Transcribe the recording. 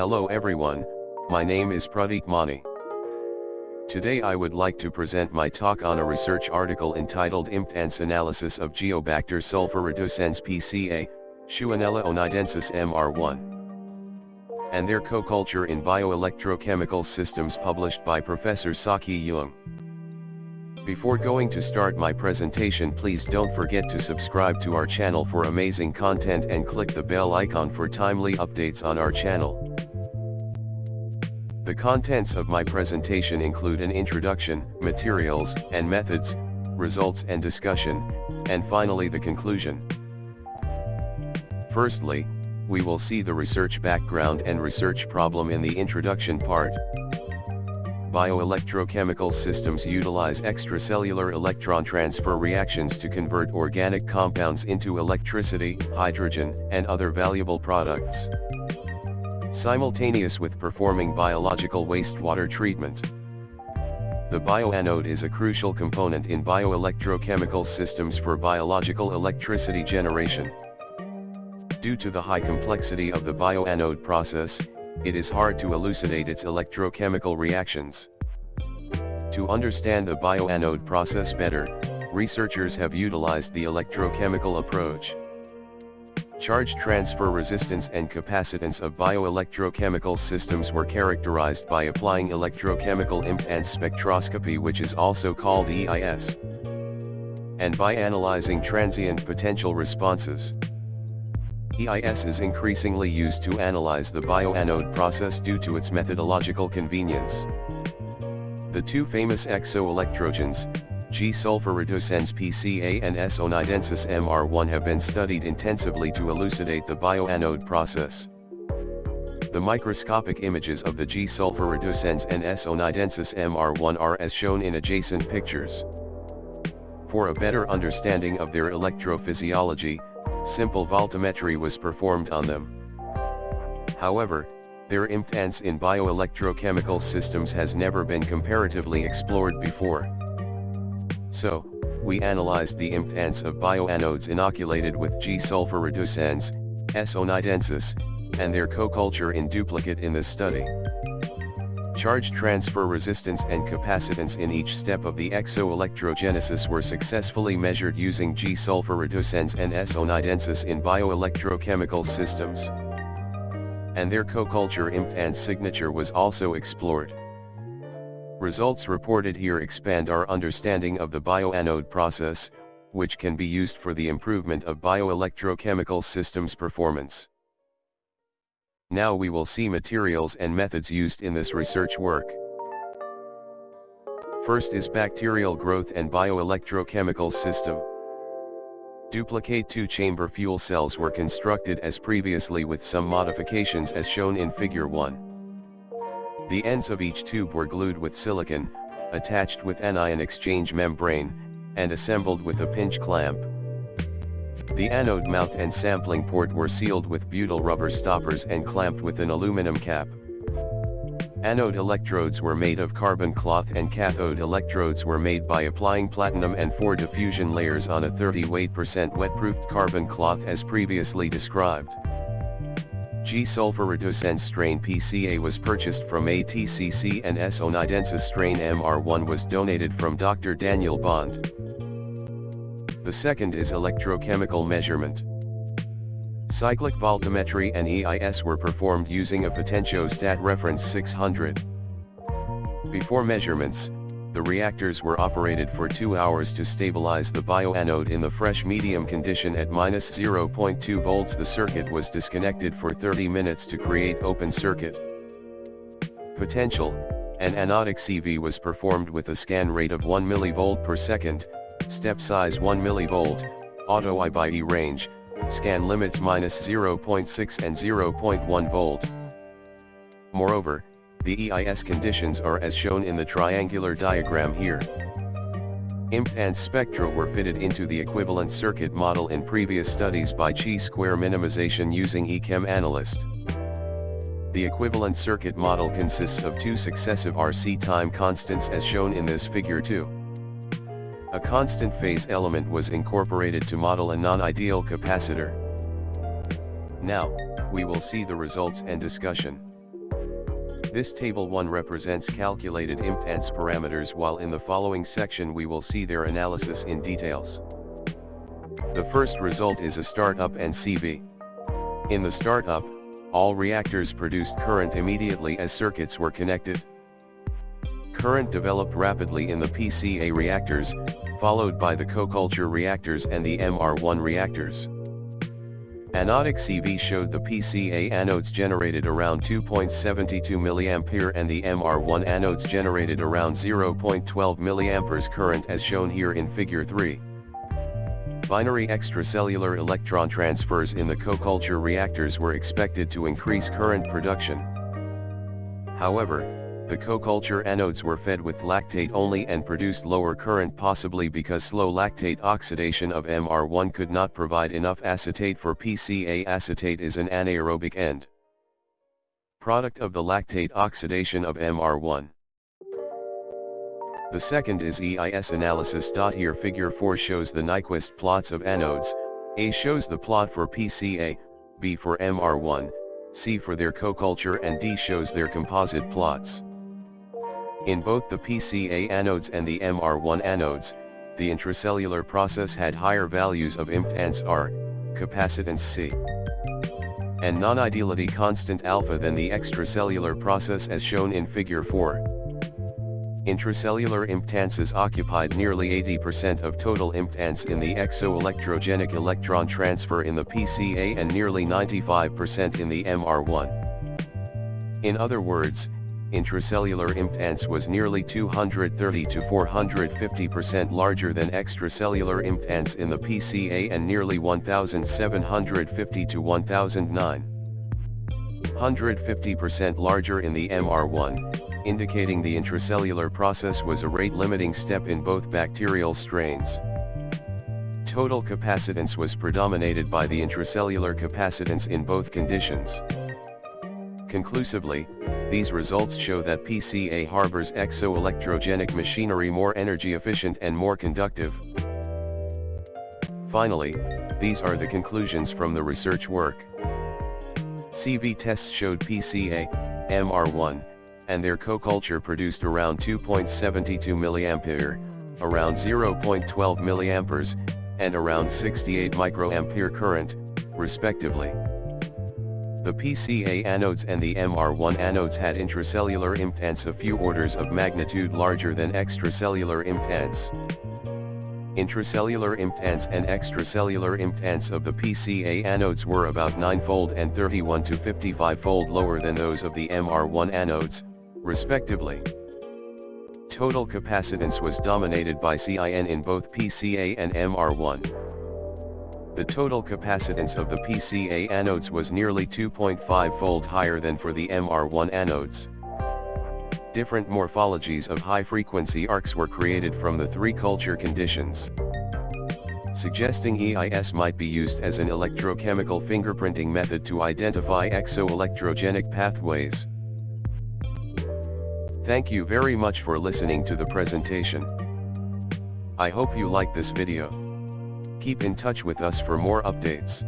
Hello everyone, my name is Pradeep Mani. Today I would like to present my talk on a research article entitled Impedance Analysis of Geobacter sulfurreducens PCA, Shewanella oneidensis MR1 and their co-culture in bioelectrochemical systems published by Professor Saki Yung. Before going to start my presentation please don't forget to subscribe to our channel for amazing content and click the bell icon for timely updates on our channel. The contents of my presentation include an introduction, materials, and methods, results and discussion, and finally the conclusion. Firstly, we will see the research background and research problem in the introduction part. Bioelectrochemical systems utilize extracellular electron transfer reactions to convert organic compounds into electricity, hydrogen, and other valuable products. Simultaneous with performing biological wastewater treatment. The bioanode is a crucial component in bioelectrochemical systems for biological electricity generation. Due to the high complexity of the bioanode process, it is hard to elucidate its electrochemical reactions. To understand the bioanode process better, researchers have utilized the electrochemical approach. Charge transfer resistance and capacitance of bioelectrochemical systems were characterized by applying electrochemical impedance spectroscopy which is also called EIS, and by analyzing transient potential responses. EIS is increasingly used to analyze the bioanode process due to its methodological convenience. The two famous exoelectrogens, G-sulfurreducens PCA and S-oneidensis MR1 have been studied intensively to elucidate the bioanode process. The microscopic images of the G-sulfurreducens and S-oneidensis MR1 are as shown in adjacent pictures. For a better understanding of their electrophysiology, simple voltammetry was performed on them. However, their impedance in bioelectrochemical systems has never been comparatively explored before. So, we analyzed the impedance of bioanodes inoculated with G-sulfurreducens, S-oneidensis, and their co-culture in duplicate in this study. Charge transfer resistance and capacitance in each step of the exoelectrogenesis were successfully measured using G-sulfurreducens and S-oneidensis in bioelectrochemical systems. And their co-culture impedance signature was also explored. Results reported here expand our understanding of the bioanode process, which can be used for the improvement of bioelectrochemical systems performance. Now we will see materials and methods used in this research work. First is bacterial growth and bioelectrochemical system. Duplicate two-chamber fuel cells were constructed as previously with some modifications as shown in figure 1. The ends of each tube were glued with silicon, attached with anion exchange membrane, and assembled with a pinch clamp. The anode mouth and sampling port were sealed with butyl rubber stoppers and clamped with an aluminum cap. Anode electrodes were made of carbon cloth and cathode electrodes were made by applying platinum and four diffusion layers on a 30 weight percent wet-proofed carbon cloth as previously described. G-sulfurreducens strain PCA was purchased from ATCC and S-oneidensis strain MR1 was donated from Dr. Daniel Bond. The second is electrochemical measurement. Cyclic voltammetry and EIS were performed using a potentiostat reference 600. Before measurements, the reactors were operated for 2 hours to stabilize the bioanode in the fresh medium condition at minus 0.2 volts. The circuit was disconnected for 30 minutes to create open circuit. Potential, an anodic CV was performed with a scan rate of 1 mV per second, step size 1 mV, auto I by E range, scan limits minus 0.6 and 0.1 volt. Moreover, the EIS conditions are as shown in the triangular diagram here. Impedance spectra were fitted into the equivalent circuit model in previous studies by chi-square minimization using eChem Analyst. The equivalent circuit model consists of two successive RC time constants as shown in this figure 2. A constant phase element was incorporated to model a non-ideal capacitor. Now, we will see the results and discussion. This table 1 represents calculated impedance parameters while in the following section we will see their analysis in details. The first result is a startup and CV. In the startup, all reactors produced current immediately as circuits were connected. Current developed rapidly in the PCA reactors, followed by the co-culture reactors and the MR1 reactors. Anodic CV showed the PCA anodes generated around 2.72 mA and the MR1 anodes generated around 0.12 mA current as shown here in figure 3. Binary extracellular electron transfers in the co-culture reactors were expected to increase current production. However, the co-culture anodes were fed with lactate only and produced lower current possibly because slow lactate oxidation of MR1 could not provide enough acetate for PCA acetate is an anaerobic end. Product of the lactate oxidation of MR1. The second is EIS analysis. Here figure 4 shows the Nyquist plots of anodes, A shows the plot for PCA, B for MR1, C for their co-culture and D shows their composite plots. In both the PCA anodes and the MR1 anodes, the intracellular process had higher values of impedance R, capacitance C, and non-ideality constant alpha than the extracellular process as shown in figure 4. Intracellular impedances occupied nearly 80% of total impedance in the exoelectrogenic electron transfer in the PCA and nearly 95% in the MR1. In other words, intracellular impedance was nearly 230 to 450% larger than extracellular impedance in the PCA and nearly 1750 to 1009. 150% larger in the MR1, indicating the intracellular process was a rate-limiting step in both bacterial strains. Total capacitance was predominated by the intracellular capacitance in both conditions. Conclusively, these results show that PCA harbors exoelectrogenic machinery more energy efficient and more conductive. Finally, these are the conclusions from the research work. CV tests showed PCA, MR1, and their co-culture produced around 2.72 mA, around 0.12 mA, and around 68 microampere current, respectively. The PCA anodes and the MR1 anodes had intracellular impedance a few orders of magnitude larger than extracellular impedance. Intracellular impedance and extracellular impedance of the PCA anodes were about 9-fold and 31 to 55-fold lower than those of the MR1 anodes, respectively. Total capacitance was dominated by CIN in both PCA and MR1. The total capacitance of the PCA anodes was nearly 2.5-fold higher than for the MR1 anodes. Different morphologies of high-frequency arcs were created from the three culture conditions. Suggesting EIS might be used as an electrochemical fingerprinting method to identify exoelectrogenic pathways. Thank you very much for listening to the presentation. I hope you like this video. Keep in touch with us for more updates.